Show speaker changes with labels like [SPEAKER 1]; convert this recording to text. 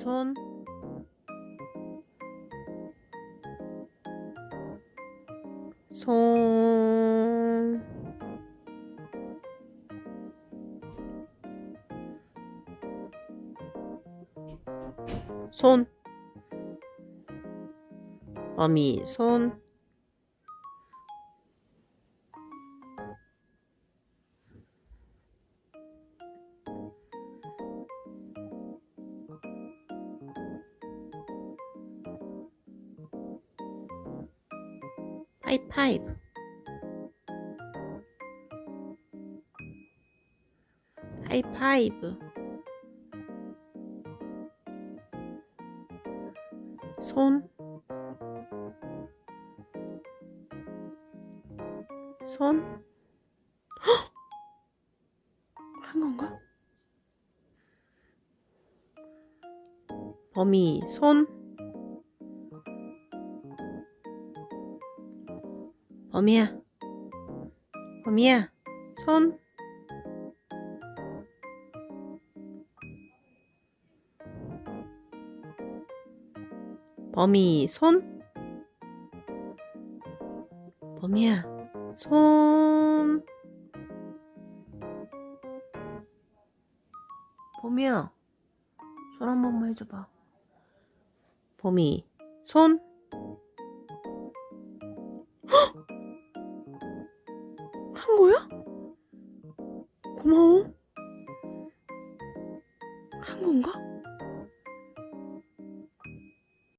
[SPEAKER 1] 손. 손, 손, 어미 손, 하이파이브 하이파이브 손, 손, 헉! 한 건가? 범이 손, 범이야, 범이야, 손, 범이 손. 범이야 손. 범이야 손 한 번만 해줘봐. 범이 손. 헉! 거야? 고마워. 한 건가?